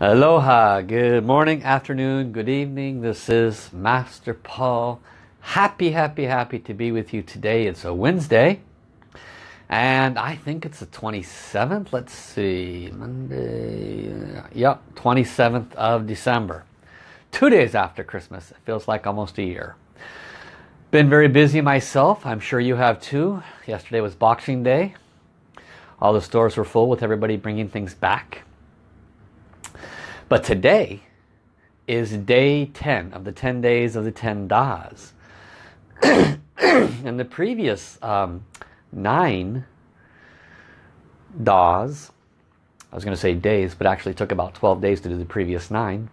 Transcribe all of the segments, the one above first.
Aloha, good morning, afternoon, good evening. This is Master Paul. Happy, happy, happy to be with you today. It's a Wednesday. And I think it's the 27th. Let's see. Monday. Uh, yep, 27th of December. Two days after Christmas. It feels like almost a year. Been very busy myself. I'm sure you have too. Yesterday was Boxing Day. All the stores were full with everybody bringing things back. But today is day 10 of the 10 days of the 10 Das. and the previous um, nine Das, I was going to say days, but actually took about 12 days to do the previous nine.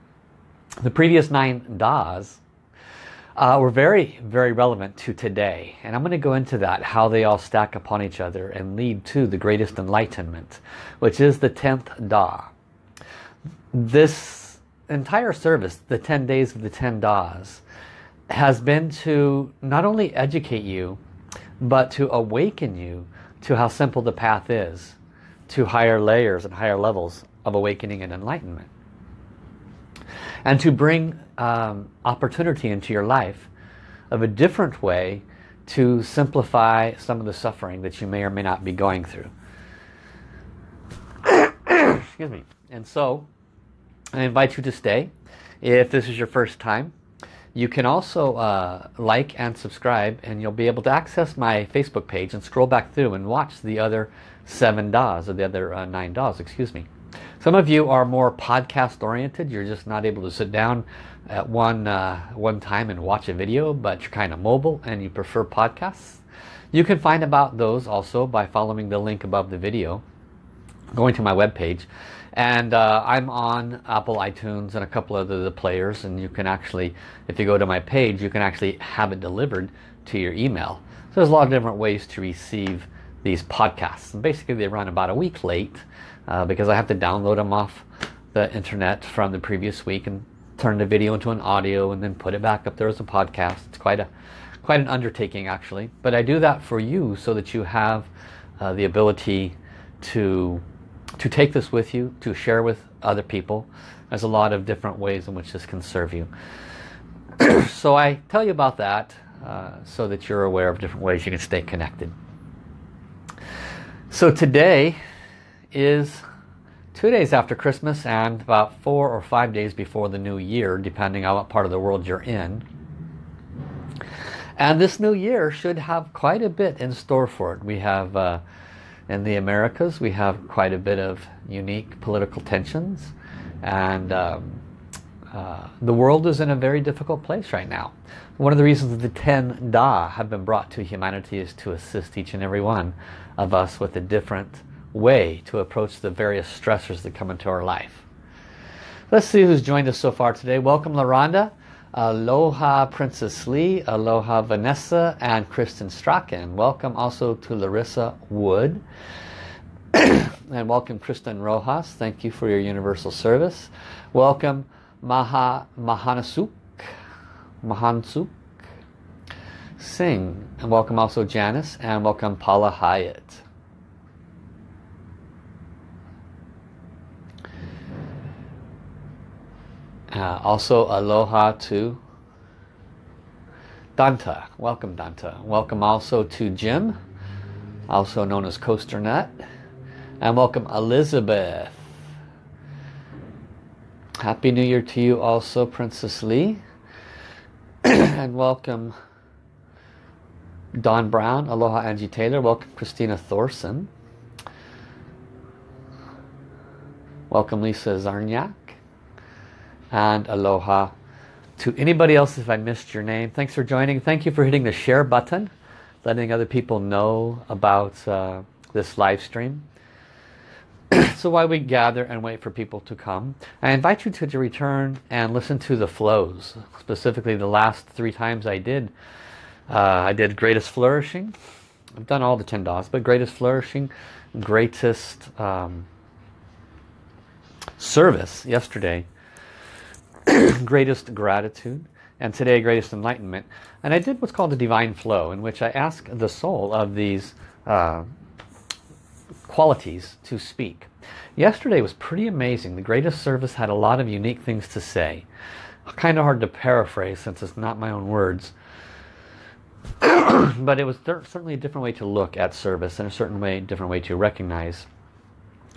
The previous nine Das uh, were very, very relevant to today. And I'm going to go into that, how they all stack upon each other and lead to the greatest enlightenment, which is the 10th Da this entire service, the 10 days of the 10 Das, has been to not only educate you, but to awaken you to how simple the path is to higher layers and higher levels of awakening and enlightenment. And to bring um, opportunity into your life of a different way to simplify some of the suffering that you may or may not be going through. Excuse me. And so, I invite you to stay if this is your first time. You can also uh, like and subscribe and you'll be able to access my Facebook page and scroll back through and watch the other seven Das or the other uh, nine Das, excuse me. Some of you are more podcast oriented. You're just not able to sit down at one, uh, one time and watch a video, but you're kind of mobile and you prefer podcasts. You can find about those also by following the link above the video, going to my web page and uh, I'm on Apple iTunes and a couple of the players and you can actually if you go to my page you can actually have it delivered to your email. So there's a lot of different ways to receive these podcasts. And basically they run about a week late uh, because I have to download them off the internet from the previous week and turn the video into an audio and then put it back up there as a podcast. It's quite a quite an undertaking actually. But I do that for you so that you have uh, the ability to to take this with you, to share with other people. There's a lot of different ways in which this can serve you. so I tell you about that uh, so that you're aware of different ways you can stay connected. So today is two days after Christmas and about four or five days before the new year, depending on what part of the world you're in. And this new year should have quite a bit in store for it. We have uh, in the Americas we have quite a bit of unique political tensions and um, uh, the world is in a very difficult place right now. One of the reasons the 10 Da have been brought to humanity is to assist each and every one of us with a different way to approach the various stressors that come into our life. Let's see who's joined us so far today. Welcome LaRonda. Aloha Princess Lee, Aloha Vanessa, and Kristen Strachan. Welcome also to Larissa Wood. and welcome Kristen Rojas. Thank you for your universal service. Welcome Maha Mahanasuk. Mahansuk Singh. And welcome also Janice. And welcome Paula Hyatt. Uh, also aloha to Danta. Welcome Danta. Welcome also to Jim, also known as Coaster Nut. And welcome Elizabeth. Happy New Year to you also, Princess Lee. and welcome Don Brown. Aloha Angie Taylor. Welcome Christina Thorson. Welcome Lisa Zarniak and aloha to anybody else if I missed your name. Thanks for joining. Thank you for hitting the share button letting other people know about uh, this live stream. So while we gather and wait for people to come I invite you to, to return and listen to the flows specifically the last three times I did uh, I did greatest flourishing. I've done all the 10 Das but greatest flourishing greatest um, service yesterday greatest gratitude and today greatest enlightenment and I did what's called a divine flow in which I ask the soul of these uh, qualities to speak Yesterday was pretty amazing. The greatest service had a lot of unique things to say. Kind of hard to paraphrase since it's not my own words. but it was certainly a different way to look at service and a certain way, different way to recognize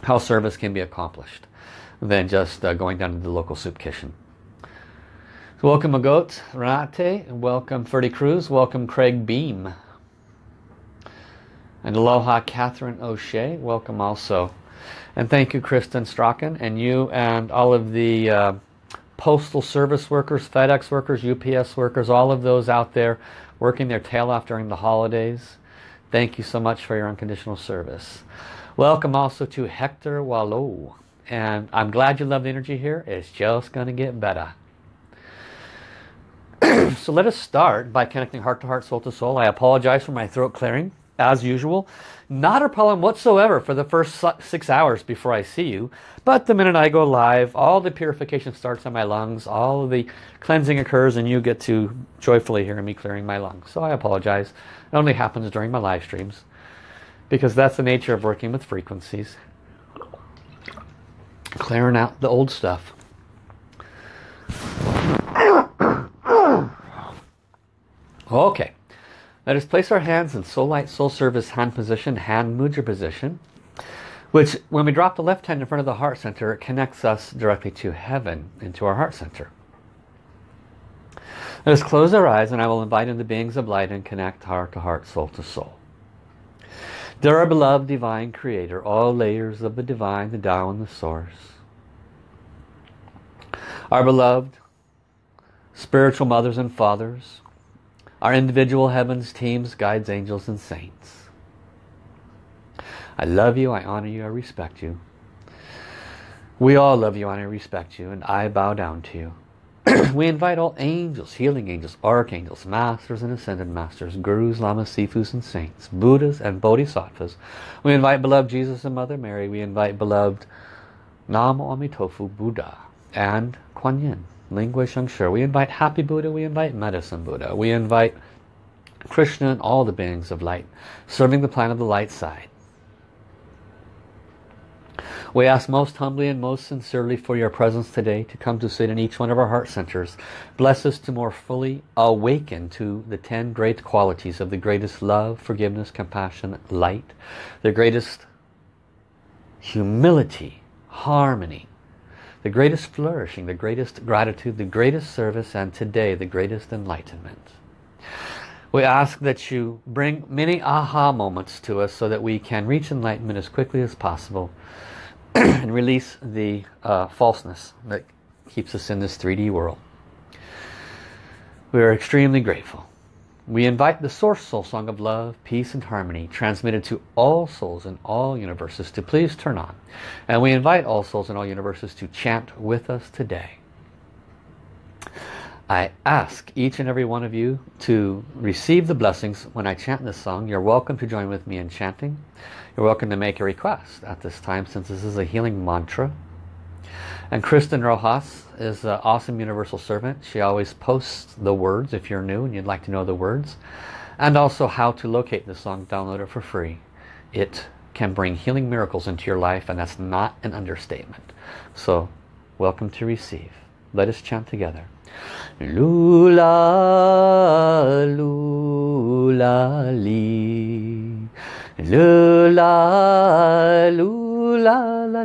how service can be accomplished than just uh, going down to the local soup kitchen. Welcome Agot Renate, and welcome Ferdy Cruz, welcome Craig Beam. And aloha Catherine O'Shea, welcome also. And thank you Kristen Strachan and you and all of the uh, postal service workers, FedEx workers, UPS workers, all of those out there working their tail off during the holidays. Thank you so much for your unconditional service. Welcome also to Hector Wallow. And I'm glad you love the energy here. It's just going to get better. so let us start by connecting heart to heart, soul to soul. I apologize for my throat clearing as usual. Not a problem whatsoever for the first six hours before I see you. But the minute I go live, all the purification starts on my lungs. All the cleansing occurs and you get to joyfully hear me clearing my lungs. So I apologize. It only happens during my live streams. Because that's the nature of working with frequencies. Clearing out the old stuff. Okay. Let us place our hands in Soul Light, Soul Service hand position, hand mudra position. Which, when we drop the left hand in front of the heart center, it connects us directly to heaven, into our heart center. Let us close our eyes and I will invite in the beings of light and connect heart to heart, soul to soul. Dear our beloved divine creator, all layers of the divine, the Tao and the source. Our beloved spiritual mothers and fathers, our individual heavens, teams, guides, angels, and saints. I love you, I honor you, I respect you. We all love you, honor, respect you, and I bow down to you. we invite all angels, healing angels, archangels, masters and ascended masters, gurus, lamas, sifus and saints, buddhas and bodhisattvas. We invite beloved Jesus and Mother Mary. We invite beloved Nam Amitofu Buddha and Kuan Yin. Ling Hui Sheng Shi. We invite Happy Buddha, we invite Medicine Buddha, we invite Krishna and all the beings of light, serving the plan of the light side. We ask most humbly and most sincerely for your presence today to come to sit in each one of our heart centers. Bless us to more fully awaken to the ten great qualities of the greatest love, forgiveness, compassion, light, the greatest humility, harmony, the greatest flourishing, the greatest gratitude, the greatest service, and today the greatest enlightenment. We ask that you bring many aha moments to us so that we can reach enlightenment as quickly as possible and release the uh, falseness that keeps us in this 3D world. We are extremely grateful. We invite the Source Soul Song of Love, Peace and Harmony transmitted to all souls in all universes to please turn on. And we invite all souls in all universes to chant with us today. I ask each and every one of you to receive the blessings when I chant this song. You're welcome to join with me in chanting. You're welcome to make a request at this time since this is a healing mantra. And Kristen Rojas is an awesome universal servant. She always posts the words if you're new and you'd like to know the words. And also how to locate the song, download it for free. It can bring healing miracles into your life and that's not an understatement. So welcome to receive. Let us chant together. Lula, lula, li. Lula, lula,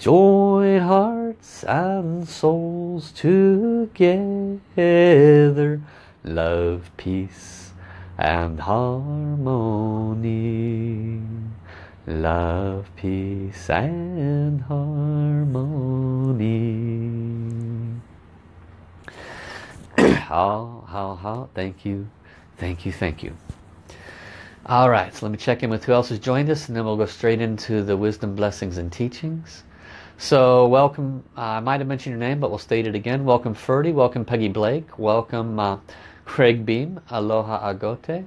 Join hearts and souls together. Love, peace and harmony. Love, peace and harmony. how, how, how. Thank you. Thank you, thank you. All right, so let me check in with who else has joined us and then we'll go straight into the wisdom, blessings, and teachings. So welcome, uh, I might have mentioned your name, but we'll state it again. Welcome Ferdy, welcome Peggy Blake, welcome uh, Craig Beam, Aloha Agote,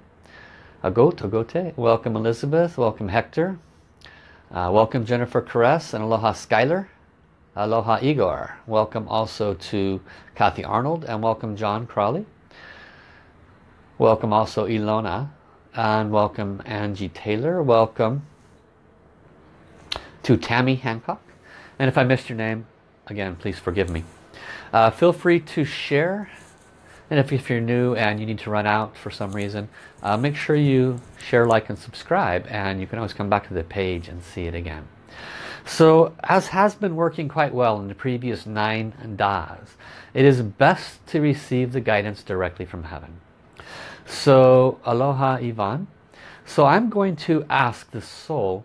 Agote, Agote, welcome Elizabeth, welcome Hector, uh, welcome Jennifer Caress and Aloha Skyler, Aloha Igor, welcome also to Kathy Arnold and welcome John Crawley, welcome also Ilona. And welcome Angie Taylor, welcome to Tammy Hancock, and if I missed your name, again, please forgive me. Uh, feel free to share. And if, if, you're new and you need to run out for some reason, uh, make sure you share, like, and subscribe. And you can always come back to the page and see it again. So, as has been working quite well in the previous nine das, it is best to receive the guidance directly from heaven. So, aloha Ivan. So I'm going to ask the soul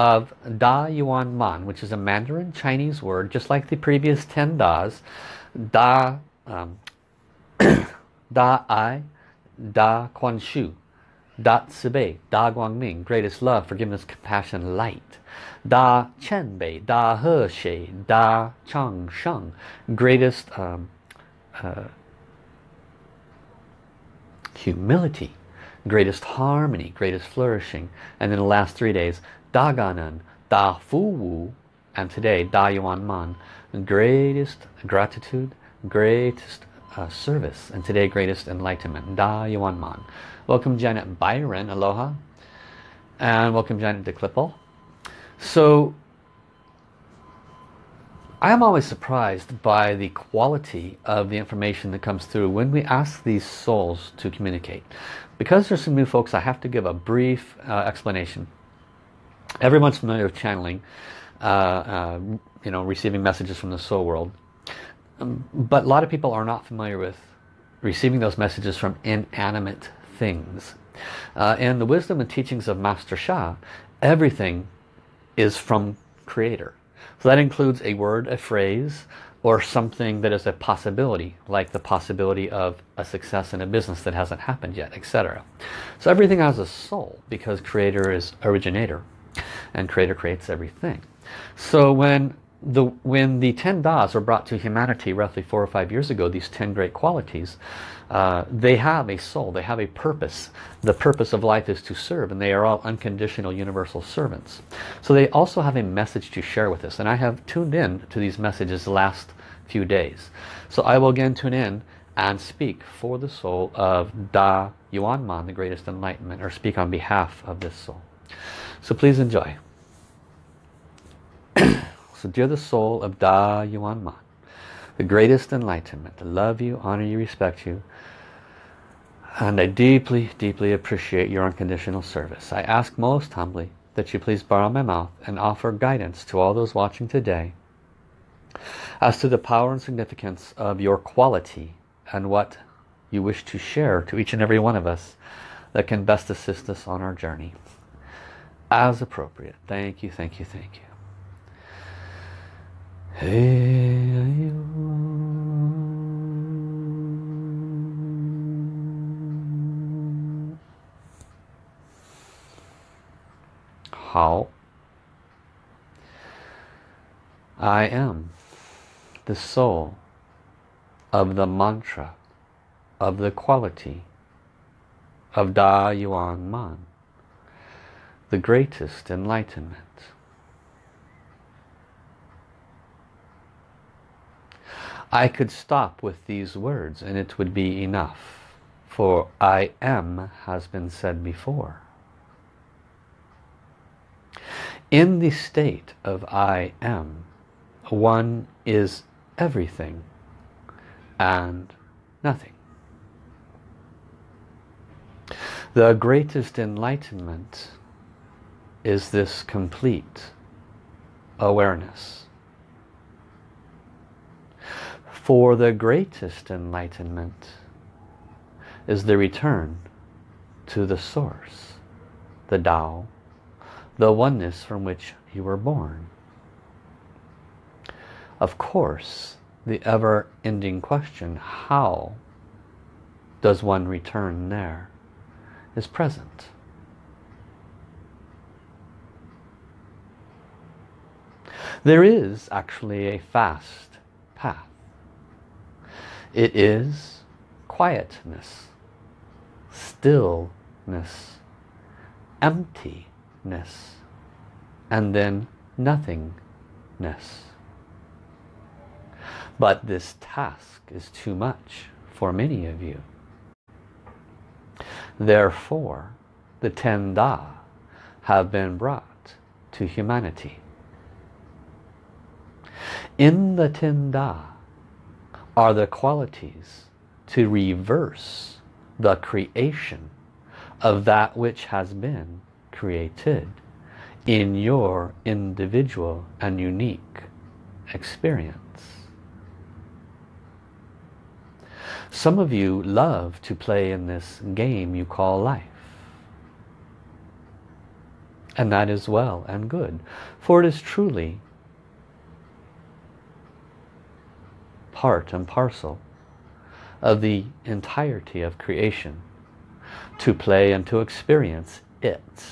of Da Yuan Man, which is a Mandarin Chinese word, just like the previous 10 Das. Da, um, da Ai, Da Kuan Shu, Da Bei, Da Guangming, greatest love, forgiveness, compassion, light. Da Qian Bei, Da He Xie, Da Chang Sheng, greatest um, uh, humility, greatest harmony, greatest flourishing. And then the last three days, Da Gan En, Da Fu Wu, and today Da Yuan Man, greatest gratitude, greatest uh, service, and today greatest enlightenment, Da Yuan Man. Welcome Janet Byron, aloha, and welcome Janet DeClippel. So I am always surprised by the quality of the information that comes through when we ask these souls to communicate. Because there's some new folks, I have to give a brief uh, explanation everyone's familiar with channeling uh, uh, you know receiving messages from the soul world. Um, but a lot of people are not familiar with receiving those messages from inanimate things. Uh, the wisdom and teachings of Master Sha everything is from creator. So that includes a word a phrase or something that is a possibility like the possibility of a success in a business that hasn't happened yet etc so everything has a soul because creator is originator and creator creates everything. So when the when the 10 das are brought to humanity roughly four or five years ago these 10 great qualities uh, they have a soul they have a purpose. The purpose of life is to serve and they are all unconditional universal servants. So they also have a message to share with us and I have tuned in to these messages the last few days. So I will again tune in and speak for the soul of Da Yuan Man the greatest enlightenment or speak on behalf of this soul so please enjoy. so dear the soul of Da Yuan Man, the greatest enlightenment, to love you, honor you, respect you, and I deeply, deeply appreciate your unconditional service. I ask most humbly that you please borrow my mouth and offer guidance to all those watching today as to the power and significance of your quality and what you wish to share to each and every one of us that can best assist us on our journey as appropriate. Thank you, thank you, thank you. Hey, How I am the soul of the mantra of the quality of Da Yuan Man the greatest enlightenment. I could stop with these words and it would be enough, for I am has been said before. In the state of I am, one is everything and nothing. The greatest enlightenment is this complete awareness For the greatest enlightenment is the return to the source, the Tao, the oneness from which you were born. Of course, the ever-ending question, how does one return there, is present. There is actually a fast path. It is quietness, stillness, emptiness, and then nothingness. But this task is too much for many of you. Therefore, the ten Da have been brought to humanity. In the ten Da are the qualities to reverse the creation of that which has been created in your individual and unique experience. Some of you love to play in this game you call life. And that is well and good. For it is truly part and parcel of the entirety of creation to play and to experience it.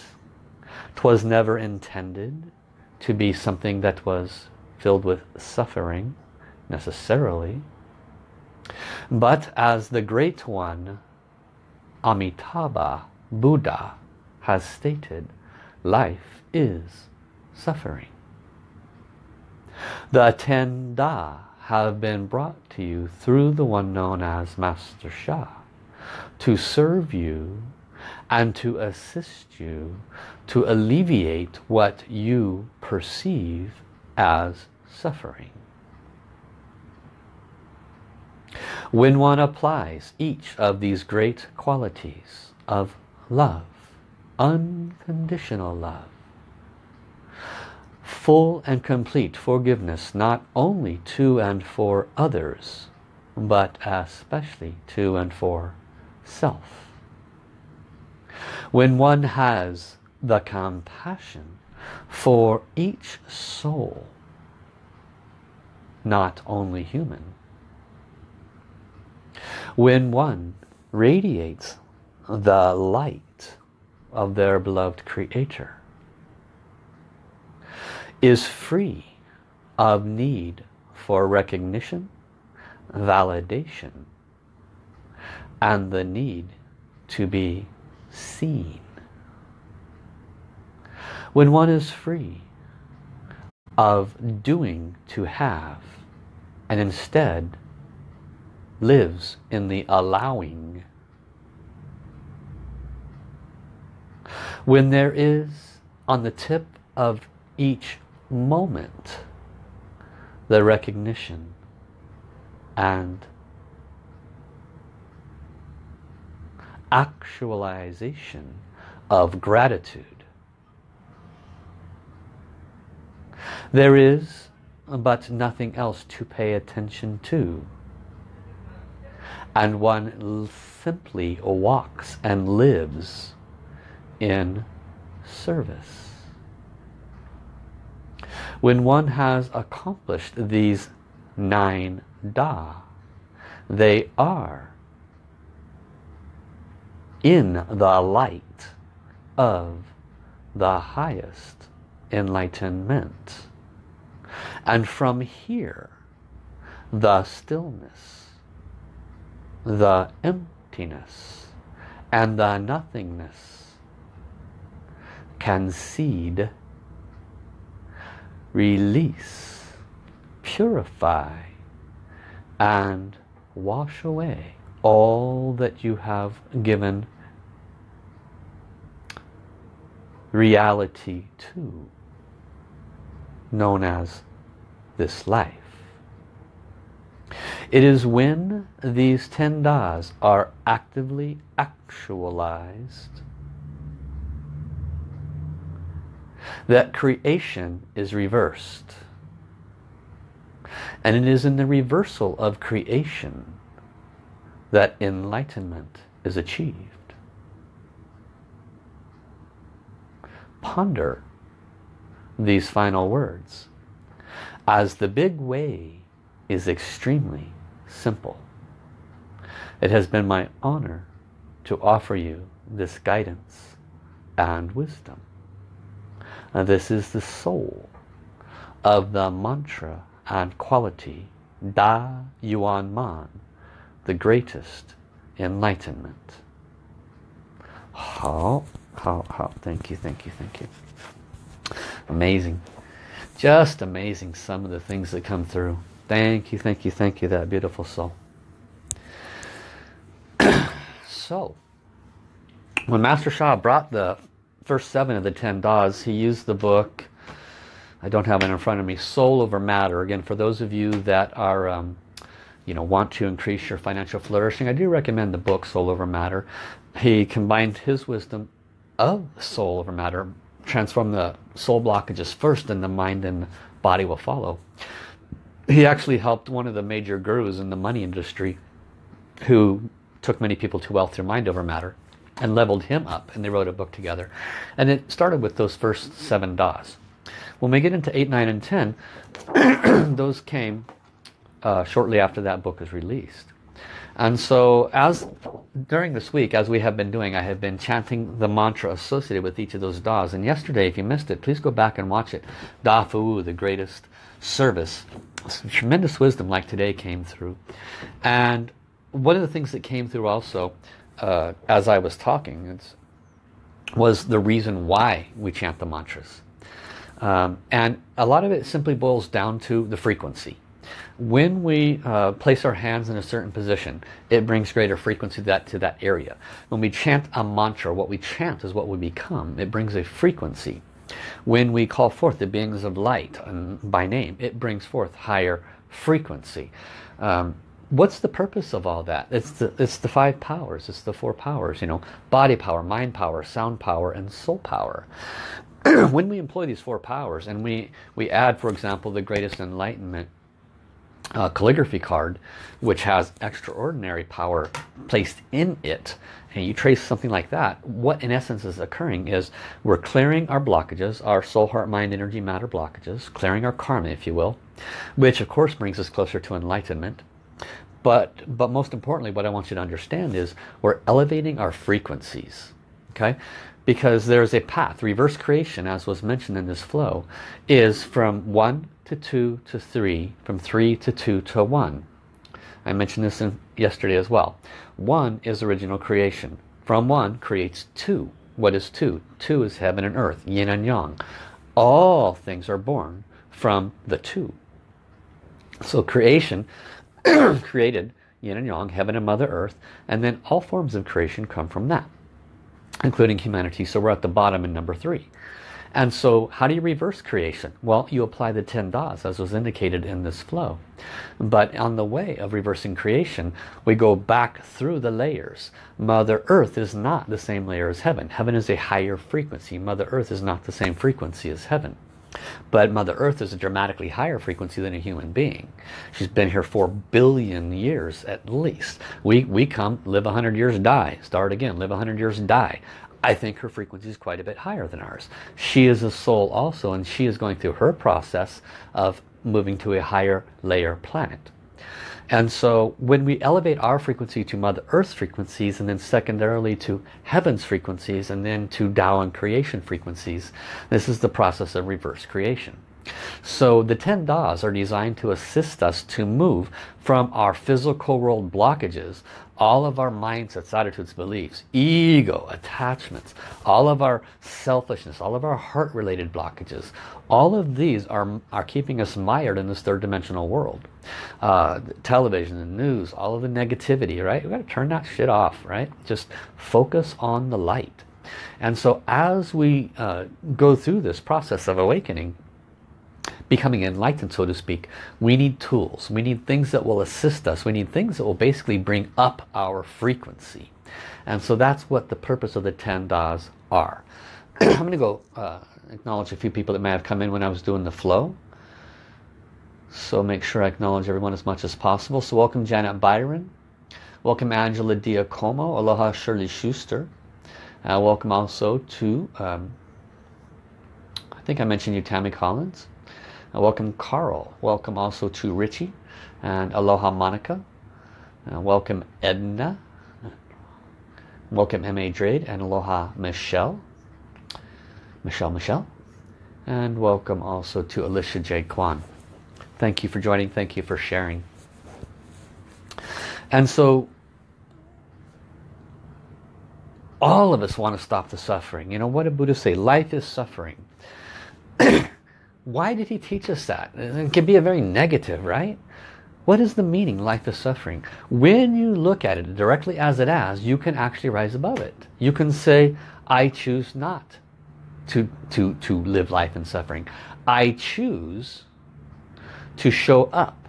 Twas never intended to be something that was filled with suffering necessarily but as the Great One, Amitabha Buddha, has stated, life is suffering. The ten Da have been brought to you through the one known as Master Sha to serve you and to assist you to alleviate what you perceive as suffering. When one applies each of these great qualities of love, unconditional love, full and complete forgiveness not only to and for others, but especially to and for self. When one has the compassion for each soul, not only human, when one radiates the light of their beloved creator is free of need for recognition, validation, and the need to be seen. When one is free of doing to have and instead lives in the allowing. When there is on the tip of each moment the recognition and actualization of gratitude. There is but nothing else to pay attention to and one simply walks and lives in service. When one has accomplished these nine Da, they are in the light of the highest enlightenment. And from here, the stillness the emptiness and the nothingness can seed, release, purify and wash away all that you have given reality to, known as this life. It is when these ten das are actively actualized that creation is reversed. And it is in the reversal of creation that enlightenment is achieved. Ponder these final words as the big way is extremely simple. It has been my honor to offer you this guidance and wisdom. And this is the soul of the mantra and quality Da Yuan Man, the greatest enlightenment. How, how, how, thank you, thank you, thank you. Amazing. Just amazing some of the things that come through. Thank you, thank you, thank you, that beautiful soul. so, when Master Sha brought the first seven of the ten Das, he used the book, I don't have it in front of me, Soul Over Matter. Again, for those of you that are, um, you know, want to increase your financial flourishing, I do recommend the book Soul Over Matter. He combined his wisdom of soul over matter, transform the soul blockages first and the mind and body will follow. He actually helped one of the major gurus in the money industry who took many people to wealth through mind over matter and leveled him up and they wrote a book together. And it started with those first seven das. When we get into 8 9 and 10 those came uh, shortly after that book was released. And so as during this week as we have been doing I have been chanting the mantra associated with each of those das. And yesterday if you missed it please go back and watch it. Da Fu the greatest service. Some tremendous wisdom like today came through. And one of the things that came through also uh, as I was talking it's was the reason why we chant the mantras. Um, and a lot of it simply boils down to the frequency. When we uh, place our hands in a certain position, it brings greater frequency to that, to that area. When we chant a mantra, what we chant is what we become. It brings a frequency. When we call forth the beings of light and by name, it brings forth higher frequency. Um, what's the purpose of all that? It's the, it's the five powers. It's the four powers, you know, body power, mind power, sound power, and soul power. when we employ these four powers and we, we add, for example, the greatest enlightenment uh, calligraphy card, which has extraordinary power placed in it, and you trace something like that, what in essence is occurring is we're clearing our blockages, our soul, heart, mind, energy, matter blockages, clearing our karma, if you will, which of course brings us closer to enlightenment but, but most importantly, what I want you to understand is we're elevating our frequencies. Okay? Because there's a path. Reverse creation, as was mentioned in this flow, is from 1 to 2 to 3, from 3 to 2 to 1. I mentioned this in yesterday as well. 1 is original creation. From 1 creates 2. What is 2? 2 is heaven and earth, yin and yang. All things are born from the 2. So creation created yin and yang, heaven and mother earth, and then all forms of creation come from that, including humanity. So we're at the bottom in number three. And so how do you reverse creation? Well, you apply the 10 das as was indicated in this flow. But on the way of reversing creation, we go back through the layers. Mother Earth is not the same layer as heaven. Heaven is a higher frequency. Mother Earth is not the same frequency as heaven. But Mother Earth is a dramatically higher frequency than a human being. She's been here for billion years at least. We, we come, live 100 years, die. Start again, live 100 years, die. I think her frequency is quite a bit higher than ours. She is a soul also and she is going through her process of moving to a higher layer planet. And so when we elevate our frequency to Mother Earth's frequencies and then secondarily to Heaven's frequencies and then to Tao and creation frequencies, this is the process of reverse creation. So the 10 Das are designed to assist us to move from our physical world blockages, all of our mindsets, attitudes, beliefs, ego, attachments, all of our selfishness, all of our heart-related blockages, all of these are, are keeping us mired in this third dimensional world. Uh, television, the news, all of the negativity, right? We've got to turn that shit off, right? Just focus on the light. And so as we uh, go through this process of awakening, becoming enlightened, so to speak, we need tools. We need things that will assist us. We need things that will basically bring up our frequency. And so that's what the purpose of the 10 Das are. I'm going to go uh, acknowledge a few people that may have come in when I was doing the flow. So make sure I acknowledge everyone as much as possible. So welcome Janet Byron. Welcome Angela Diacomo. Aloha Shirley Schuster. Uh, welcome also to, um, I think I mentioned you, Tammy Collins. Welcome Carl. Welcome also to Richie. And aloha Monica. Uh, welcome Edna. Welcome M.A. Drade and aloha Michelle. Michelle Michelle. And welcome also to Alicia J. Kwan. Thank you for joining. Thank you for sharing. And so all of us want to stop the suffering. You know, what did Buddha say? Life is suffering. Why did he teach us that? It can be a very negative, right? What is the meaning, life is suffering? When you look at it directly as it is, you can actually rise above it. You can say, I choose not to, to, to live life in suffering. I choose to show up.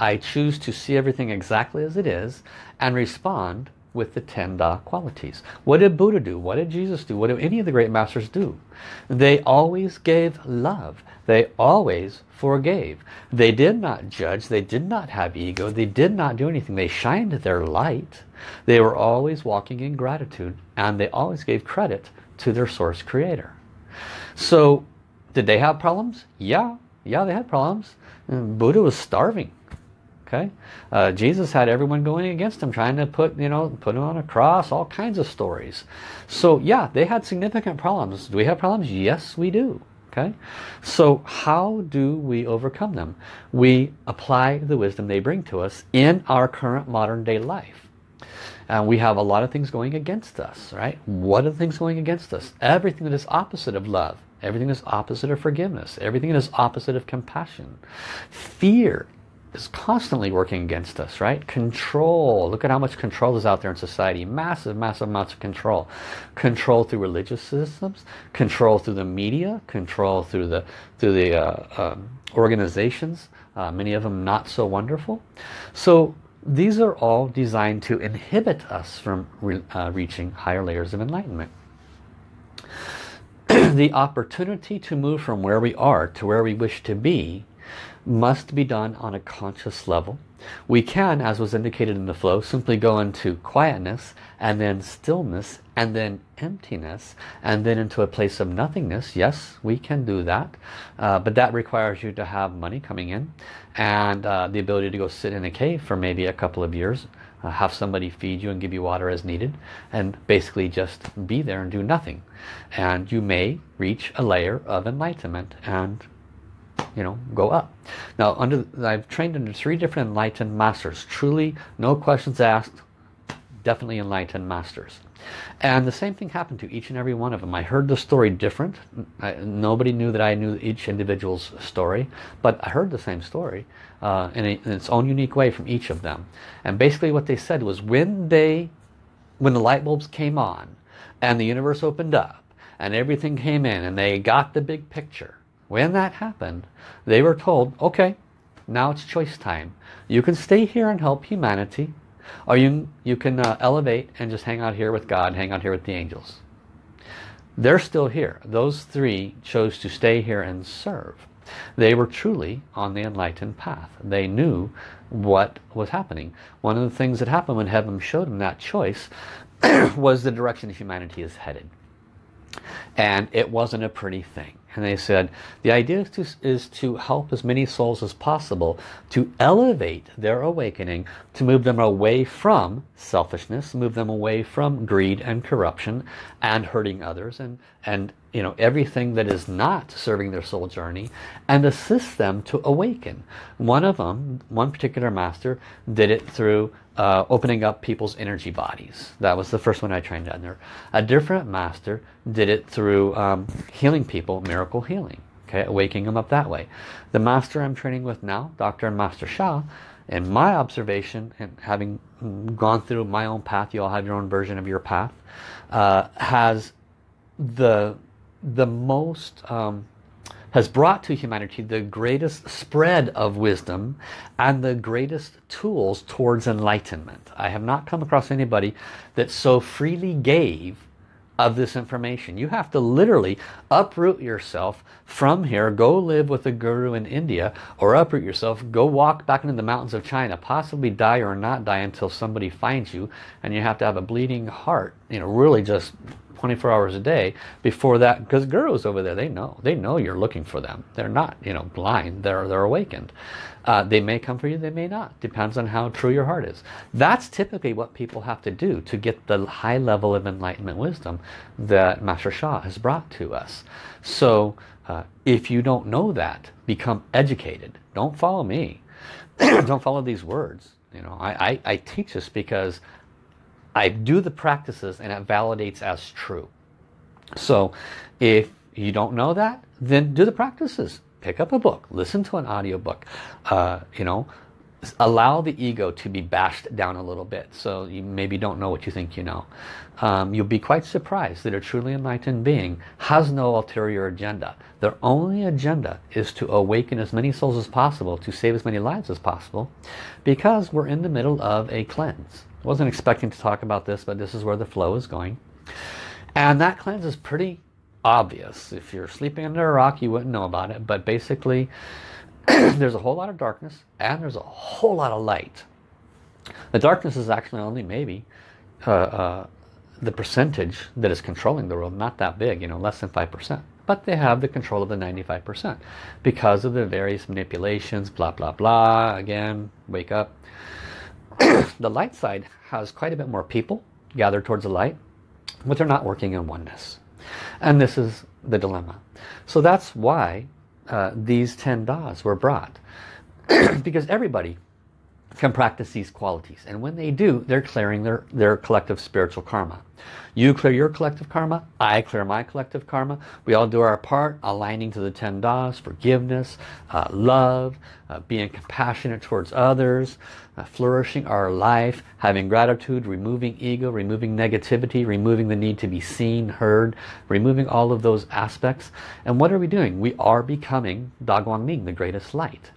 I choose to see everything exactly as it is and respond with the ten Da qualities. What did Buddha do? What did Jesus do? What did any of the great masters do? They always gave love. They always forgave. They did not judge. They did not have ego. They did not do anything. They shined their light. They were always walking in gratitude and they always gave credit to their source creator. So did they have problems? Yeah. Yeah, they had problems. Buddha was starving. Okay, uh, Jesus had everyone going against him, trying to put you know put him on a cross. All kinds of stories. So yeah, they had significant problems. Do we have problems? Yes, we do. Okay, so how do we overcome them? We apply the wisdom they bring to us in our current modern day life. And we have a lot of things going against us, right? What are the things going against us? Everything that is opposite of love. Everything that is opposite of forgiveness. Everything that is opposite of compassion. Fear is constantly working against us, right? Control. Look at how much control is out there in society. Massive, massive amounts of control. Control through religious systems, control through the media, control through the through the uh, um, organizations. Uh, many of them not so wonderful. So these are all designed to inhibit us from re uh, reaching higher layers of enlightenment. the opportunity to move from where we are to where we wish to be must be done on a conscious level. We can, as was indicated in the flow, simply go into quietness and then stillness and then emptiness and then into a place of nothingness. Yes, we can do that. Uh, but that requires you to have money coming in and uh, the ability to go sit in a cave for maybe a couple of years. Uh, have somebody feed you and give you water as needed and basically just be there and do nothing. And you may reach a layer of enlightenment and you know, go up. Now, under I've trained under three different enlightened masters. Truly, no questions asked, definitely enlightened masters. And the same thing happened to each and every one of them. I heard the story different. I, nobody knew that I knew each individual's story, but I heard the same story uh, in, a, in its own unique way from each of them. And basically what they said was when they, when the light bulbs came on and the universe opened up and everything came in and they got the big picture, when that happened, they were told, okay, now it's choice time. You can stay here and help humanity, or you, you can uh, elevate and just hang out here with God, hang out here with the angels. They're still here. Those three chose to stay here and serve. They were truly on the enlightened path. They knew what was happening. One of the things that happened when heaven showed them that choice was the direction humanity is headed. And it wasn't a pretty thing. And they said, the idea is to, is to help as many souls as possible to elevate their awakening, to move them away from selfishness, move them away from greed and corruption and hurting others and, and you know everything that is not serving their soul journey and assist them to awaken. One of them, one particular master, did it through uh, opening up people's energy bodies. That was the first one I trained under. A different master did it through um, healing people, miracle healing. Okay, waking them up that way. The master I'm training with now, Dr. and Master Sha in my observation and having gone through my own path, you all have your own version of your path, uh, has the the most um, has brought to humanity the greatest spread of wisdom and the greatest tools towards enlightenment. I have not come across anybody that so freely gave of this information. You have to literally uproot yourself from here, go live with a guru in India, or uproot yourself, go walk back into the mountains of China, possibly die or not die until somebody finds you, and you have to have a bleeding heart, you know, really just 24 hours a day before that because gurus over there they know they know you're looking for them. They're not you know blind. They're they're awakened. Uh, they may come for you they may not. Depends on how true your heart is. That's typically what people have to do to get the high level of enlightenment wisdom that Master Sha has brought to us. So uh, if you don't know that become educated. Don't follow me. Don't follow these words. You know I, I, I teach this because I do the practices and it validates as true. So if you don't know that, then do the practices. Pick up a book, listen to an audiobook, uh, you know, allow the ego to be bashed down a little bit so you maybe don't know what you think you know. Um, you'll be quite surprised that a truly enlightened being has no ulterior agenda. Their only agenda is to awaken as many souls as possible, to save as many lives as possible, because we're in the middle of a cleanse wasn't expecting to talk about this, but this is where the flow is going. And that cleanse is pretty obvious. If you're sleeping under a rock, you wouldn't know about it. But basically, there's a whole lot of darkness and there's a whole lot of light. The darkness is actually only maybe uh, uh, the percentage that is controlling the world. Not that big, you know, less than 5%. But they have the control of the 95% because of the various manipulations, blah, blah, blah. Again, wake up. the light side has quite a bit more people gathered towards the light, but they're not working in oneness. And this is the dilemma. So that's why uh, these 10 das were brought. because everybody can practice these qualities. And when they do, they're clearing their, their collective spiritual karma. You clear your collective karma, I clear my collective karma. We all do our part, aligning to the 10 das, forgiveness, uh, love, uh, being compassionate towards others, uh, flourishing our life, having gratitude, removing ego, removing negativity, removing the need to be seen, heard, removing all of those aspects. And what are we doing? We are becoming Da Guang Ming, the greatest light.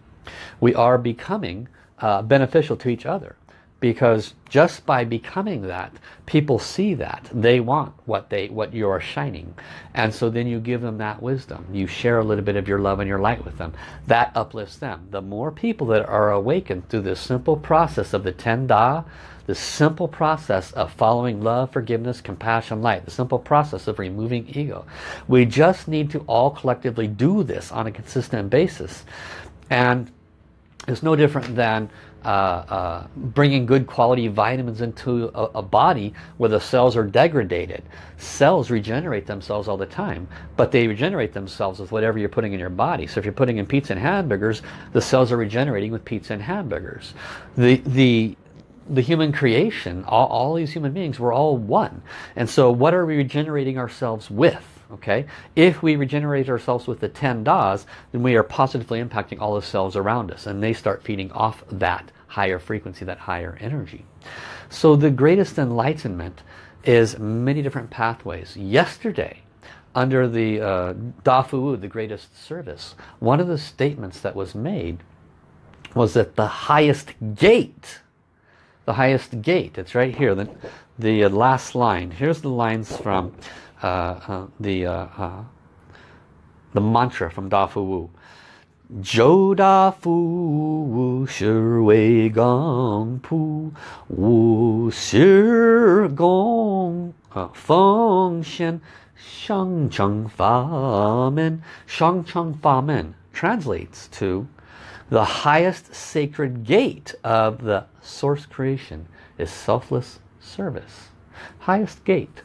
We are becoming uh, beneficial to each other. Because just by becoming that people see that. They want what they what you're shining. And so then you give them that wisdom. You share a little bit of your love and your light with them. That uplifts them. The more people that are awakened through this simple process of the ten da the simple process of following love forgiveness compassion light the simple process of removing ego we just need to all collectively do this on a consistent basis. And it's no different than uh, uh, bringing good quality vitamins into a, a, body where the cells are degraded. Cells regenerate themselves all the time, but they regenerate themselves with whatever you're putting in your body. So if you're putting in pizza and hamburgers, the cells are regenerating with pizza and hamburgers. The, the, the human creation, all, all these human beings, we're all one. And so what are we regenerating ourselves with? Okay? If we regenerate ourselves with the 10 das then we are positively impacting all the cells around us and they start feeding off that higher frequency that higher energy. So the greatest enlightenment is many different pathways. Yesterday under the uh, Da Fu the greatest service one of the statements that was made was that the highest gate the highest gate it's right here the, the uh, last line. Here's the lines from Uh, uh, the uh, uh, the mantra from Da Fu Wu. Da Fu Wu Shi Wei Gang Pu Wu Shi Gong Feng Xian Shang Cheng Fa Men Shang Cheng Fa Men translates to the highest sacred gate of the source creation is selfless service. Highest gate.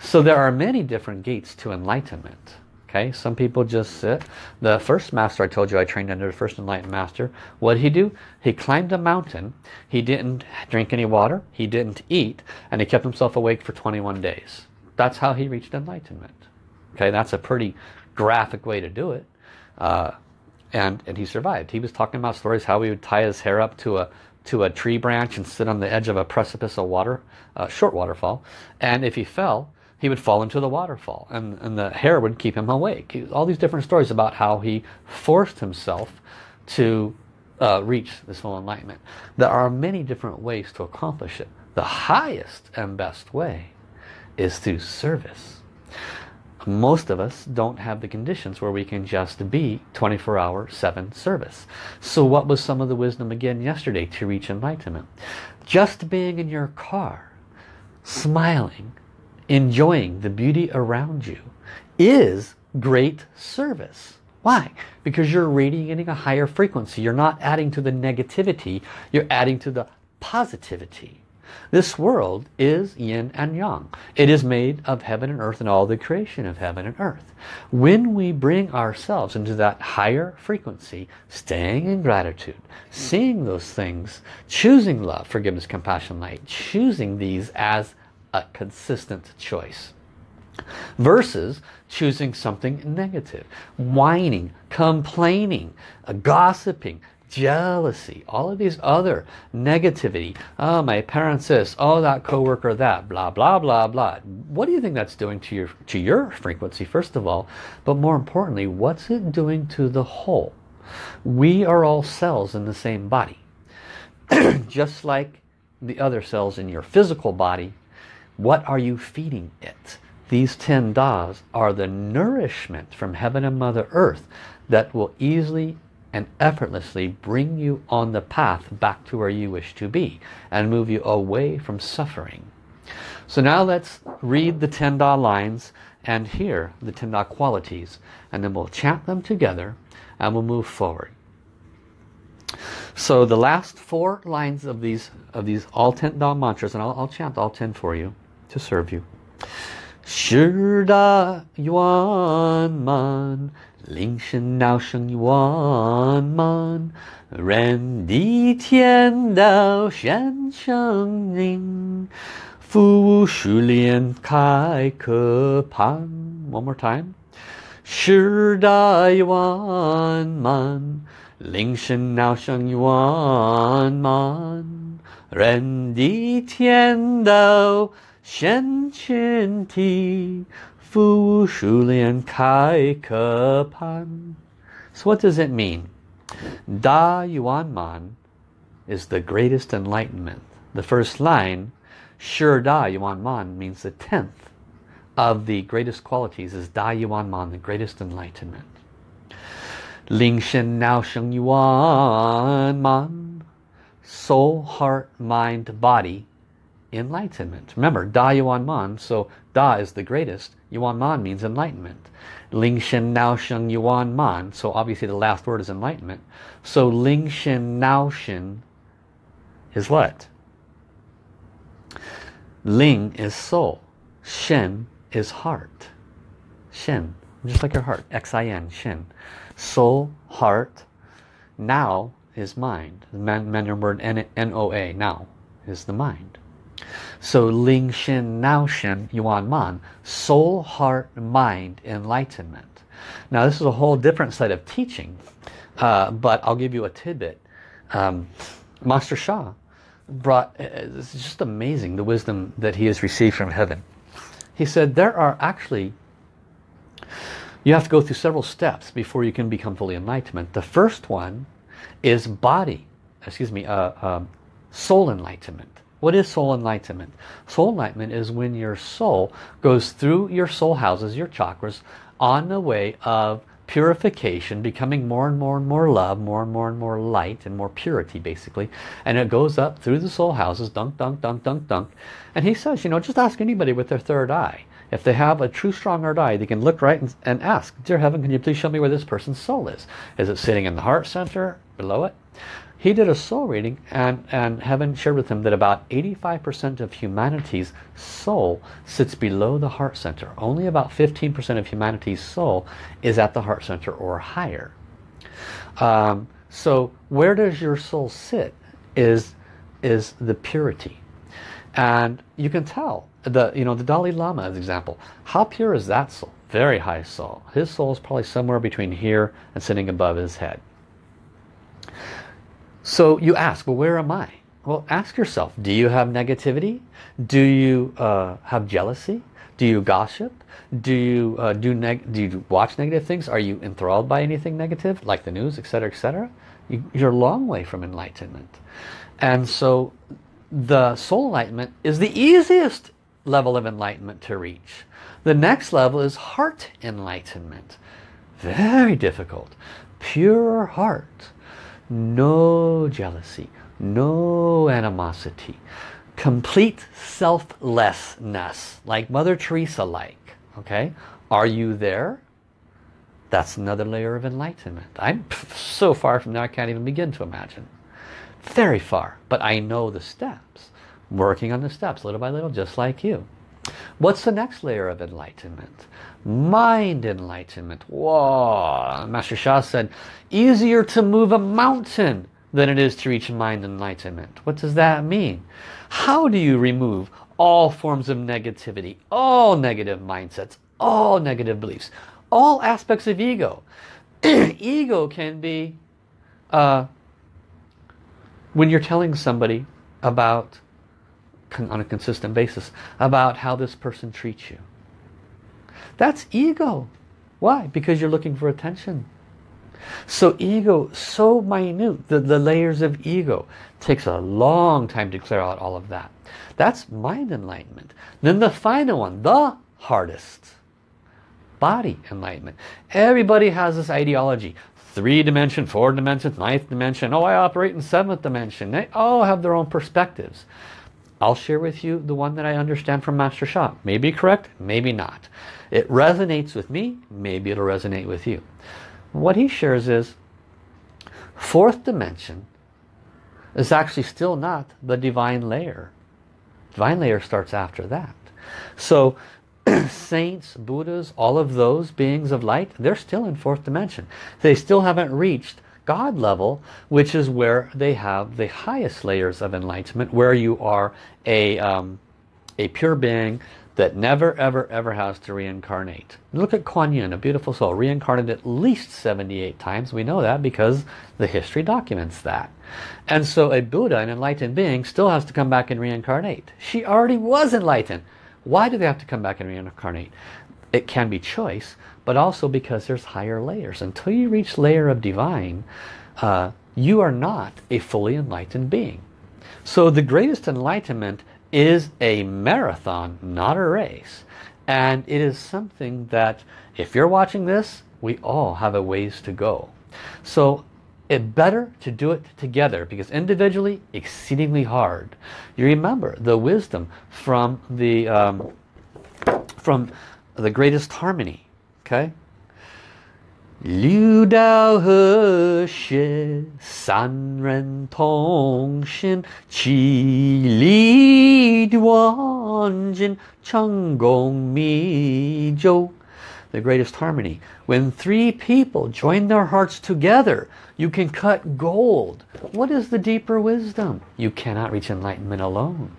So there are many different gates to enlightenment. Okay, some people just sit. The first master I told you I trained under the first enlightened master, what did he do? He climbed a mountain. He didn't drink any water. He didn't eat. And he kept himself awake for 21 days. That's how he reached enlightenment. Okay, that's a pretty graphic way to do it. Uh, and, and he survived. He was talking about stories how he would tie his hair up to a to a tree branch and sit on the edge of a precipice of water, a short waterfall. And if he fell, he would fall into the waterfall and, and the hair would keep him awake. All these different stories about how he forced himself to uh, reach this full enlightenment. There are many different ways to accomplish it. The highest and best way is through service. Most of us don't have the conditions where we can just be 24 hour 7 service. So what was some of the wisdom again yesterday to reach enlightenment? Just being in your car, smiling, enjoying the beauty around you is great service. Why? Because you're radiating a higher frequency. You're not adding to the negativity, you're adding to the positivity. This world is yin and yang. It is made of heaven and earth and all the creation of heaven and earth. When we bring ourselves into that higher frequency, staying in gratitude, seeing those things, choosing love, forgiveness, compassion, light, choosing these as a consistent choice versus choosing something negative, whining, complaining, gossiping, jealousy, all of these other negativity. Oh, my parents this, oh, that coworker that, blah, blah, blah, blah. What do you think that's doing to your, to your frequency, first of all? But more importantly, what's it doing to the whole? We are all cells in the same body. Just like the other cells in your physical body, what are you feeding it? These 10 das are the nourishment from heaven and Mother Earth that will easily and effortlessly bring you on the path back to where you wish to be and move you away from suffering. So now let's read the 10 Da lines and hear the 10 Da qualities and then we'll chant them together and we'll move forward. So the last four lines of these of these all 10 Da mantras and I'll, I'll chant all 10 for you to serve you. 十大圆满 铃声闹声一万เ人地天道า声ยวานมันแรนดี้เทียนเดาแช่声闹声一万门，人地天道显ชู Fu Shulian Kai Pan. So what does it mean? Da Yuan Man is the greatest enlightenment. The first line, Shur Da Yuan Man means the tenth of the greatest qualities is Da Yuan Man, the greatest enlightenment. Ling Shen Nao Sheng Yuan Man, soul, heart, mind, body, enlightenment. Remember, Da Yuan Man, so Da is the greatest, Yuan Man means enlightenment. Ling Shen Nao Sheng Yuan Man. So obviously the last word is enlightenment. So Ling Shen Nao Shen is what? Ling is soul. Shen is heart. Shen, just like your heart. X-I-N, Shen. Soul, heart. Now is mind. The Mandarin word N-O-A, now, is the mind. So Ling Shen Nao Shen Yuan Man, soul, heart, mind, enlightenment. Now this is a whole different set of teaching, uh, but I'll give you a tidbit. Um, Master Sha brought, uh, it's just amazing the wisdom that he has received from heaven. He said there are actually, you have to go through several steps before you can become fully enlightenment. The first one is body, excuse me, uh, um, soul enlightenment. What is soul enlightenment? Soul enlightenment is when your soul goes through your soul houses, your chakras, on the way of purification, becoming more and more and more love, more and more and more light and more purity basically. And it goes up through the soul houses, dunk, dunk, dunk, dunk, dunk. And he says, you know, just ask anybody with their third eye. If they have a true strong third eye, they can look right and, and ask, Dear Heaven, can you please show me where this person's soul is? Is it sitting in the heart center, below it? He did a soul reading and, and heaven shared with him that about 85% of humanity's soul sits below the heart center. Only about 15% of humanity's soul is at the heart center or higher. Um, so where does your soul sit is, is the purity. And you can tell, the, you know, the Dalai Lama as example, how pure is that soul? Very high soul. His soul is probably somewhere between here and sitting above his head. So you ask, well, where am I? Well, ask yourself, do you have negativity? Do you uh, have jealousy? Do you gossip? Do you uh, do, neg do you watch negative things? Are you enthralled by anything negative, like the news, etc., etc.? You, you're a long way from enlightenment. And so the soul enlightenment is the easiest level of enlightenment to reach. The next level is heart enlightenment. Very difficult. Pure heart. No jealousy. No animosity. Complete selflessness. Like Mother Teresa like. Okay? Are you there? That's another layer of enlightenment. I'm so far from there I can't even begin to imagine. Very far. But I know the steps. Working on the steps little by little just like you. What's the next layer of enlightenment? Mind enlightenment. Whoa! Master Sha said, easier to move a mountain than it is to reach mind enlightenment. What does that mean? How do you remove all forms of negativity, all negative mindsets, all negative beliefs, all aspects of ego? ego can be uh, when you're telling somebody about on a consistent basis about how this person treats you. That's ego. Why? Because you're looking for attention. So ego, so minute, the, the layers of ego. Takes a long time to clear out all of that. That's mind enlightenment. Then the final one, the hardest. Body enlightenment. Everybody has this ideology. Three dimension, four dimension, ninth dimension. Oh, I operate in seventh dimension. They all have their own perspectives. I'll share with you the one that I understand from Master Sha. Maybe correct, maybe not. It resonates with me, maybe it'll resonate with you. What he shares is, fourth dimension is actually still not the divine layer. Divine layer starts after that. So saints, Buddhas, all of those beings of light, they're still in fourth dimension. They still haven't reached God level, which is where they have the highest layers of enlightenment, where you are a, um, a pure being that never, ever, ever has to reincarnate. Look at Kuan Yin, a beautiful soul, reincarnated at least 78 times. We know that because the history documents that. And so a Buddha, an enlightened being, still has to come back and reincarnate. She already was enlightened. Why do they have to come back and reincarnate? It can be choice, but also because there's higher layers. Until you reach layer of divine, uh, you are not a fully enlightened being. So the greatest enlightenment is a marathon, not a race. And it is something that, if you're watching this, we all have a ways to go. So it better to do it together because individually, exceedingly hard. You remember the wisdom from the um, from the greatest harmony Okay? Liu Da He Xie San Ren Tong Xin Qi Li Duan Jin Cheng Gong Mi Zhou the greatest harmony. When three people join their hearts together, you can cut gold. What is the deeper wisdom? You cannot reach enlightenment alone.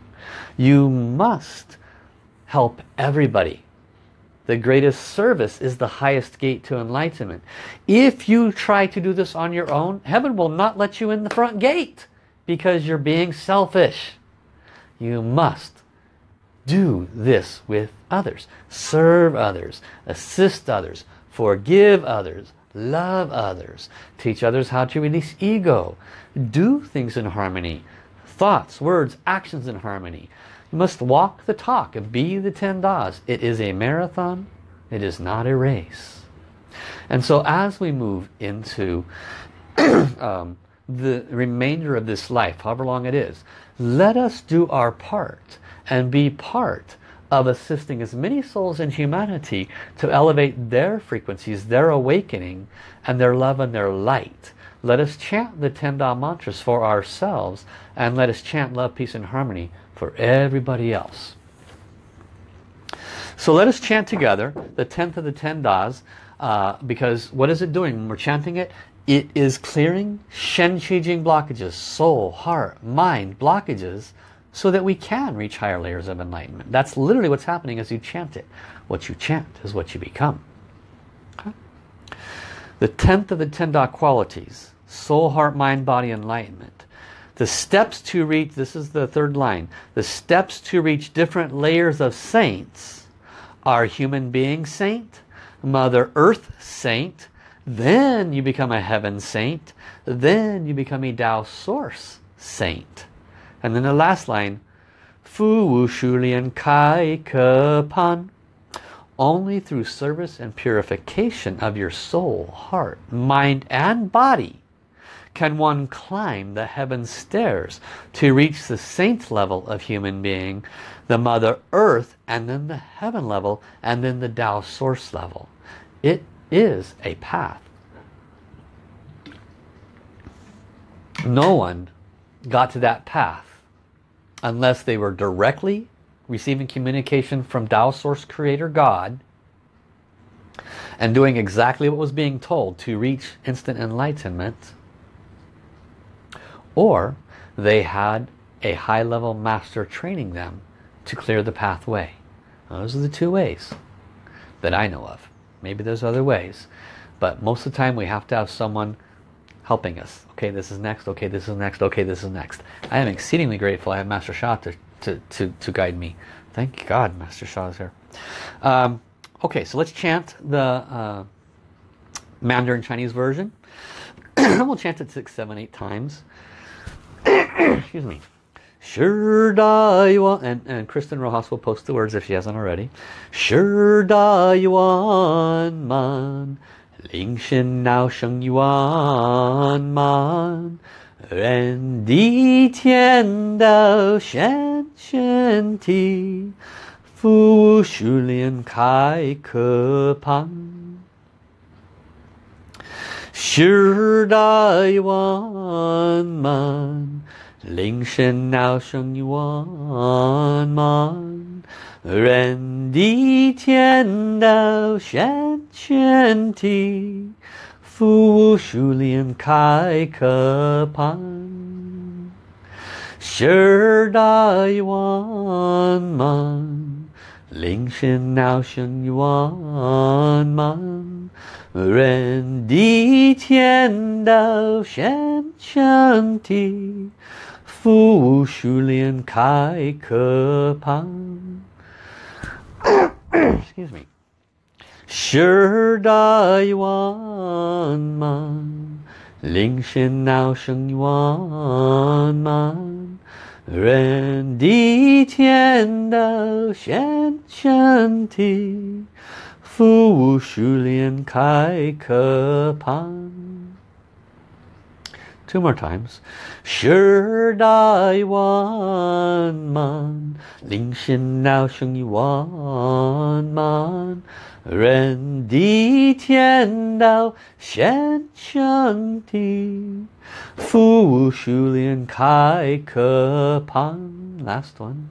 You must help everybody the greatest service is the highest gate to enlightenment. If you try to do this on your own, heaven will not let you in the front gate because you're being selfish. You must do this with others. Serve others. Assist others. Forgive others. Love others. Teach others how to release ego. Do things in harmony. Thoughts, words, actions in harmony. You must walk the talk and be the 10 das. It is a marathon. It is not a race. And so as we move into um, the remainder of this life, however long it is, let us do our part and be part of assisting as many souls in humanity to elevate their frequencies, their awakening, and their love and their light. Let us chant the 10 Da mantras for ourselves and let us chant love, peace, and harmony for everybody else. So let us chant together the 10th of the 10 Das uh, because what is it doing when we're chanting it? It is clearing Shen Qi Jing blockages, soul, heart, mind blockages so that we can reach higher layers of enlightenment. That's literally what's happening as you chant it. What you chant is what you become. Okay? The 10th of the 10 Da qualities, soul, heart, mind, body, enlightenment. The steps to reach, this is the third line, the steps to reach different layers of saints are human being saint, Mother Earth saint, then you become a heaven saint, then you become a Tao source saint. And then the last line, Fu Wu Shu Lian Kai Ke Pan. Only through service and purification of your soul, heart, mind and body can one climb the heaven stairs to reach the saint level of human being, the Mother Earth, and then the heaven level, and then the Tao source level. It is a path. No one got to that path unless they were directly receiving communication from Tao Source Creator God and doing exactly what was being told to reach instant enlightenment or they had a high-level master training them to clear the pathway. Those are the two ways that I know of. Maybe there's other ways. But most of the time we have to have someone helping us. Okay, this is next. Okay, this is next. Okay, this is next. I am exceedingly grateful I have Master Sha to, to, to, to guide me. Thank God Master Sha is here. Um, okay, so let's chant the uh, Mandarin Chinese version. we'll chant it six, seven, eight times. Excuse me. Sure da yuan and, and Kristen Rojas will post the words if she hasn't already. Sure da yuan man Ling Shen Nao Sheng Yuan Man Ren Di Tian Dao Shen Shen Ti Fu Shu Lian Kai Ke Pan 时代万物凌晨闹声一万。年人的天堂旋旋踢复苏联开课堂时代万物凌晨闹声万年人地天道显全体。复数连开可旁。Excuse me. 十大一万满，铃声闹声一万满，人地天道显全体，Fu Wu Shu Lian Kai Ke Pan. Two more times. Sure Da Yuan Man. Ling Xin Nao Sheng Yi Wan Man. Ren Di Tian Dao Shen Ti. Fu Wu Shu Lian Kai Ke Pan. Last one.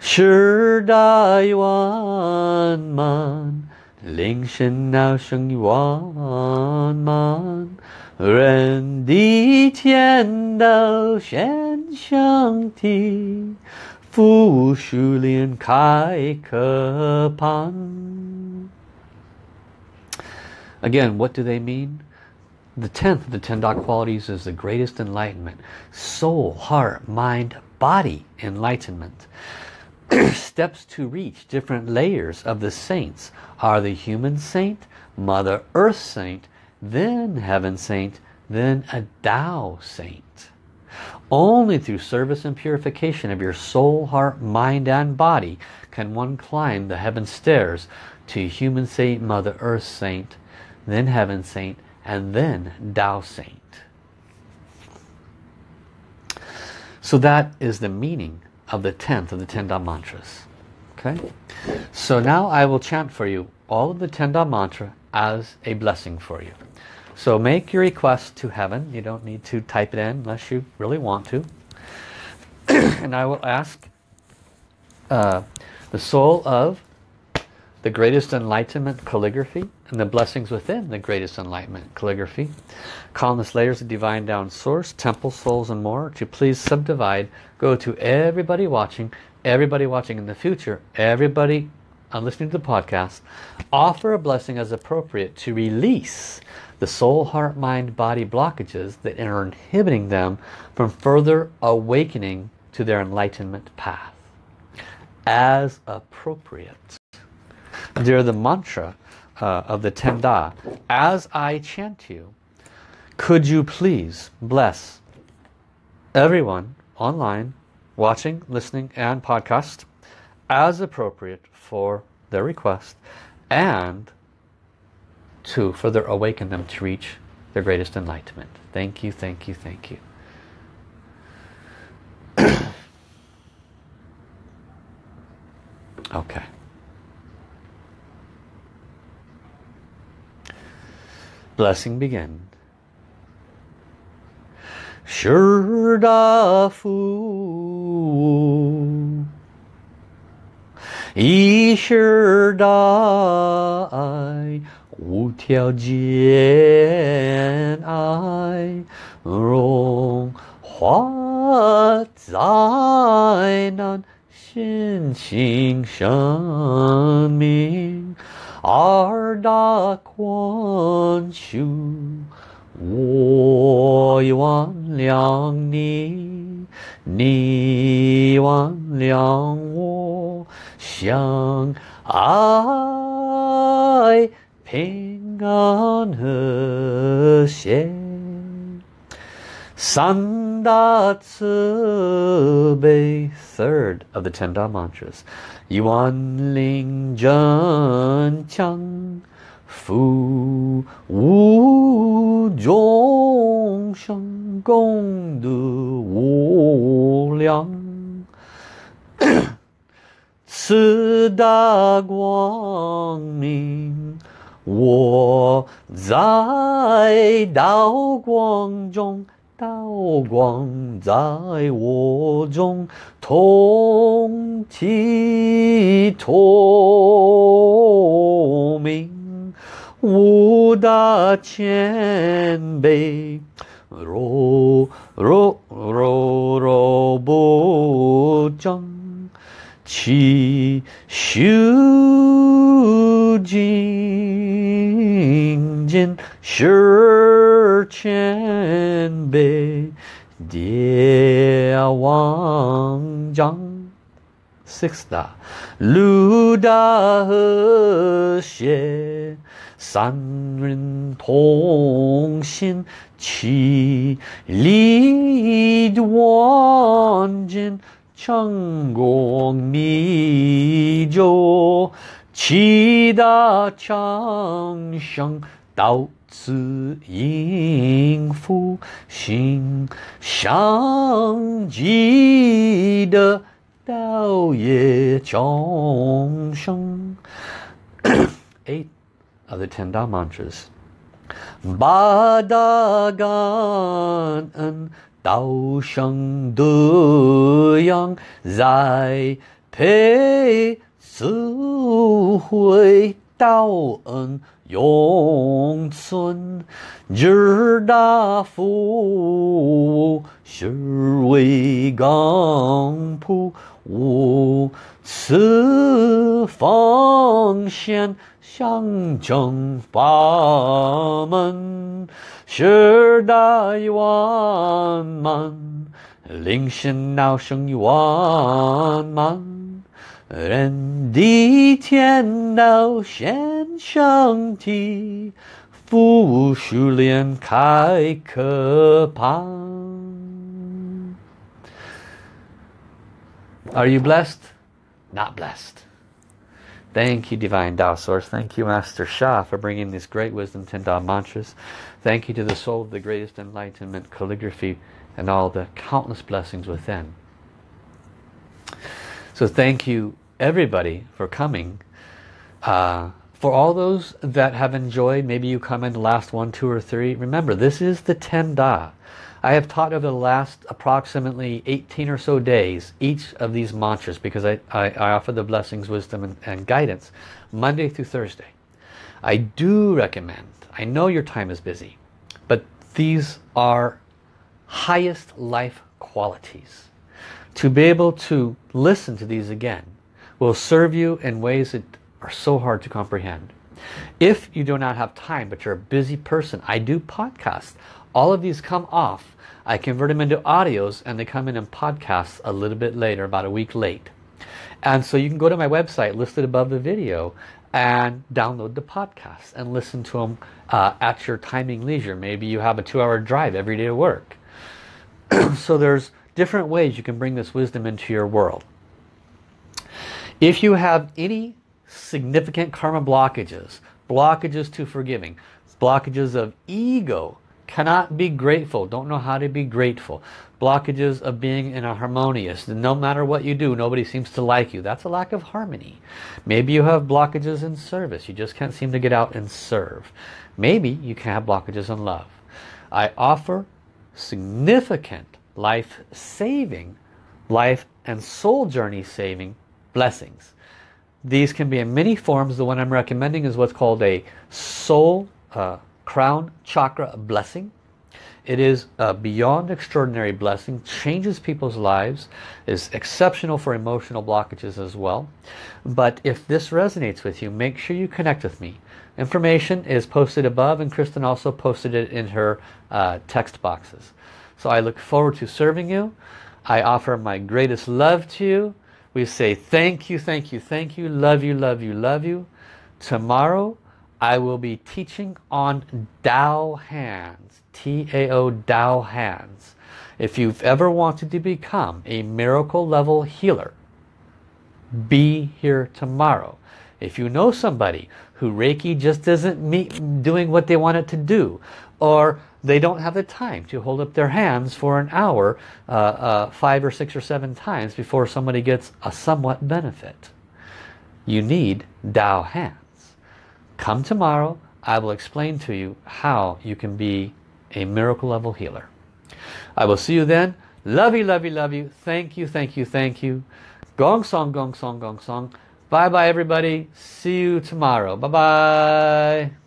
十大万满，铃声闹声一万满。人地天道显相体，福树莲开可盼。Again, what do they mean? The tenth of the ten dog qualities is the greatest enlightenment. Soul, heart, mind, body enlightenment. Steps to reach different layers of the saints are the human saint, Mother Earth saint, then heaven saint, then a Tao saint. Only through service and purification of your soul, heart, mind and body can one climb the heaven stairs to human saint, Mother Earth saint, then heaven saint, and then Tao saint. So that is the meaning of the 10th of the 10 Da mantras. Okay? So now I will chant for you all of the 10 Da mantra as a blessing for you. So make your request to heaven. You don't need to type it in unless you really want to. and I will ask uh, the soul of the greatest enlightenment calligraphy and the blessings within the greatest enlightenment calligraphy. Countless layers of divine Tao source, temple souls and more to please subdivide. Go to everybody watching, everybody watching in the future, everybody uh, listening to the podcast. Offer a blessing as appropriate to release the soul, heart, mind, body blockages that are inhibiting them from further awakening to their enlightenment path. As appropriate. They're the mantra uh, of the Ten Da. As I chant you, could you please bless everyone online watching, listening, and podcast as appropriate for their request and to further awaken them to reach their greatest enlightenment. Thank you, thank you, thank you. okay. blessing began. Sure, da Wu Tiao Jian I Rong Hua Zai Nan Xin Xing Shan Ming 二大宽恕。我原谅你，你原谅我，相爱平安和谐。Sandatsube, third of the ten Da mantras. Yuan Ling Jun Chang Fu Wu Zhong Sheng Gong Du Wu Liang Si Da Guang Ming 我在道光中道光在我中，同体透明。无大千悲，若若若若不争，其修精进 슐첸베 대왕장. 식스다. 루다흐셰 산륜통신 치리드원진 천공미조 치다창성 다우 子应父心相继的道也众生。Eight of the ten da mantras. Ba da gan en Dao sheng de. 永存之大夫是为刚瀑无私奉献向征八门是大义万难临身道生于万难 are you blessed? Not blessed. Thank you, Divine Tao Source. Thank you, Master Sha, for bringing this great wisdom ten Tao mantras. Thank you to the soul of the greatest enlightenment, calligraphy, and all the countless blessings within. So thank you everybody, for coming. Uh, for all those that have enjoyed, maybe you come in the last one, two, or three. Remember, this is the Ten Da. I have taught over the last approximately 18 or so days each of these mantras because I, I, I offer the blessings, wisdom and, and guidance Monday through Thursday. I do recommend, I know your time is busy, but these are highest life qualities. To be able to listen to these again will serve you in ways that are so hard to comprehend. If you do not have time, but you're a busy person, I do podcasts all of these come off. I convert them into audios and they come in in podcasts a little bit later, about a week late. And so you can go to my website listed above the video and download the podcast and listen to them uh, at your timing leisure. Maybe you have a two-hour drive every day to work. so there's different ways you can bring this wisdom into your world. If you have any significant karma blockages, blockages to forgiving, blockages of ego, cannot be grateful, don't know how to be grateful, blockages of being in a harmonious, no matter what you do, nobody seems to like you. That's a lack of harmony. Maybe you have blockages in service, you just can't seem to get out and serve. Maybe you can have blockages in love. I offer significant life-saving, life and soul journey saving blessings. These can be in many forms. The one I'm recommending is what's called a soul uh, crown chakra blessing. It is a beyond extraordinary blessing, changes people's lives, is exceptional for emotional blockages as well. But if this resonates with you, make sure you connect with me. Information is posted above and Kristen also posted it in her uh, text boxes. So I look forward to serving you. I offer my greatest love to you. We say thank you, thank you, thank you, love you, love you, love you. Tomorrow I will be teaching on Tao Hands, T-A-O Tao Hands. If you've ever wanted to become a miracle level healer, be here tomorrow. If you know somebody who Reiki just isn't doing what they want it to do, or they don't have the time to hold up their hands for an hour, uh, uh, five or six or seven times before somebody gets a somewhat benefit. You need Tao Hands. Come tomorrow, I will explain to you how you can be a miracle level healer. I will see you then. Love you, love you, love you. Thank you, thank you, thank you. Gong song, gong song, gong song. Bye bye everybody. See you tomorrow. Bye bye.